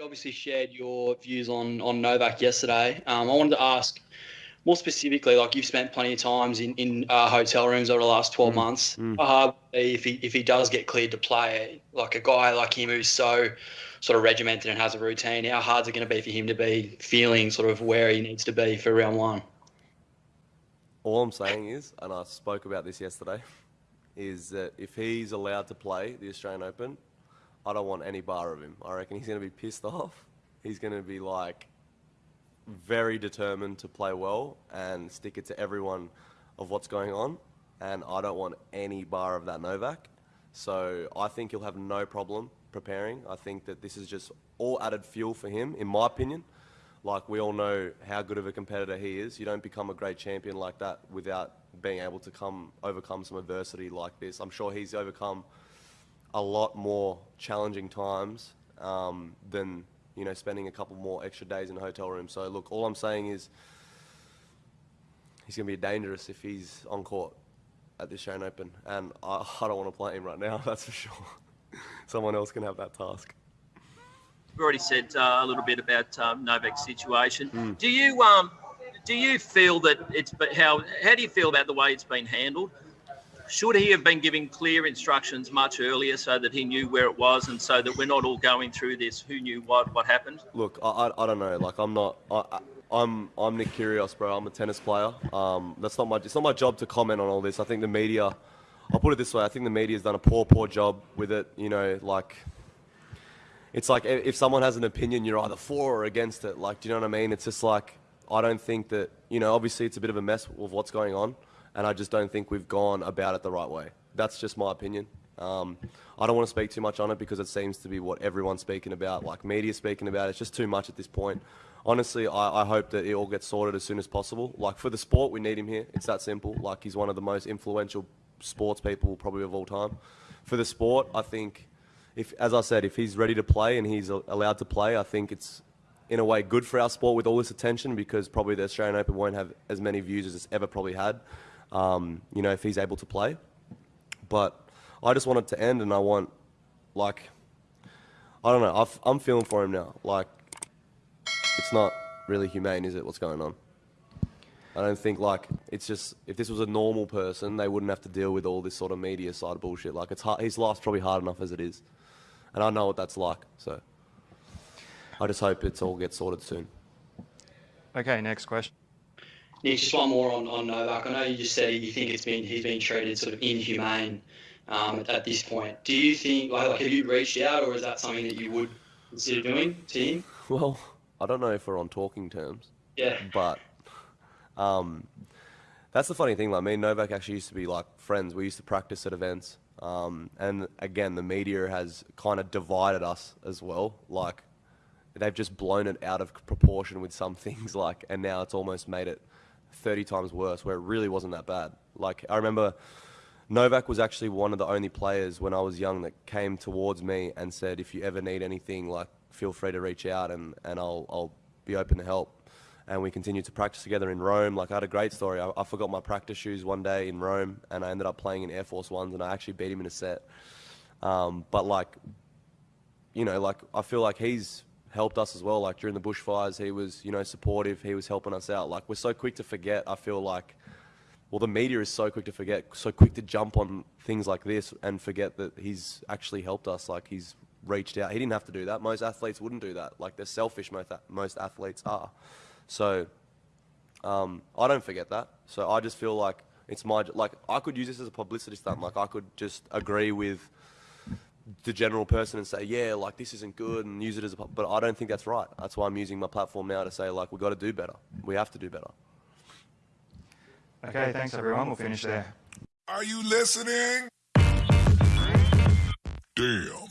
obviously shared your views on on Novak yesterday. Um, I wanted to ask more specifically, like you've spent plenty of times in in uh, hotel rooms over the last twelve Mm, months. mm. How hard would it be if he if he does get cleared to play, like a guy like him who's so sort of regimented and has a routine? How hard is it going to be for him to be feeling sort of where he needs to be for round one? All I'm saying is, and I spoke about this yesterday, is that if he's allowed to play the Australian Open, I don't want any bar of him. I reckon he's going to be pissed off. He's going to be like very determined to play well and stick it to everyone of what's going on. And I don't want any bar of that Novak. So I think he'll have no problem preparing. I think that this is just all added fuel for him, in my opinion. Like we all know how good of a competitor he is. You don't become a great champion like that without being able to come overcome some adversity like this. I'm sure he's overcome a lot more challenging times um, than you know spending a couple more extra days in a hotel room. So look, all I'm saying is he's going to be dangerous if he's on court at the Australian Open, and I, I don't want to play him right now. That's for sure. Someone else can have that task. We've already said uh, a little bit about um, Novak's situation. Do you um, do you feel that it's but how how do you feel about the way it's been handled? Should he have been giving clear instructions much earlier so that he knew where it was and so that we're not all going through this who knew what what happened? Look, I, I, I don't know. Like I'm not. I, I'm I'm Nick Kyrgios, bro. I'm a tennis player. Um, that's not my. It's not my job to comment on all this. I think the media. I'll put it this way. I think the media's done a poor, poor job with it. You know, like. It's like if someone has an opinion, you're either for or against it. Like, do you know what I mean? It's just like I don't think that you know. Obviously, it's a bit of a mess with what's going on, and I just don't think we've gone about it the right way. That's just my opinion. Um, I don't want to speak too much on it because it seems to be what everyone's speaking about, like media speaking about. It's just too much at this point. Honestly, I, I hope that it all gets sorted as soon as possible. Like for the sport, we need him here. It's that simple. Like he's one of the most influential sports people probably of all time. For the sport, I think, if as I said, if he's ready to play and he's allowed to play, I think it's in a way good for our sport with all this attention because probably the Australian Open won't have as many views as it's ever probably had. Um, you know, if he's able to play. But I just want it to end, and I want, like, I don't know. I've, I'm feeling for him now. Like, it's not really humane, is it? What's going on? I don't think like it's just if this was a normal person, they wouldn't have to deal with all this sort of media side of bullshit. Like, it's hard, his life's probably hard enough as it is, and I know what that's like. So, I just hope it's all gets sorted soon. Okay, next question. Nick, just one more on, on Novak. I know you just said you think it's been he's been treated sort of inhumane um, at, at this point. Do you think like, like have you reached out or is that something that you would consider doing to him? Well, I don't know if we're on talking terms. Yeah. But um, that's the funny thing. Like me and Novak actually used to be like friends. We used to practice at events. Um, and again, the media has kind of divided us as well. Like they've just blown it out of proportion with some things. Like, and now it's almost made it 30 times worse, where it really wasn't that bad. Like I remember. Novak was actually one of the only players when I was young that came towards me and said, if you ever need anything, like, feel free to reach out and, and I'll, I'll be open to help. And we continued to practice together in Rome. Like, I had a great story. I, I forgot my practice shoes one day in Rome and I ended up playing in Air Force Ones and I actually beat him in a set. Um, but, like, you know, like, I feel like he's helped us as well. Like, during the bushfires, he was, you know, supportive. He was helping us out. Like, we're so quick to forget, I feel like, well, the media is so quick to forget, so quick to jump on things like this and forget that he's actually helped us. Like he's reached out. He didn't have to do that. Most athletes wouldn't do that. Like they're selfish. Most most athletes are. So um, I don't forget that. So I just feel like it's my like I could use this as a publicity stunt. Like I could just agree with the general person and say, yeah, like this isn't good, and use it as a. But I don't think that's right. That's why I'm using my platform now to say like we got to do better. We have to do better. Okay, thanks everyone. We'll finish there. Are you listening? Damn.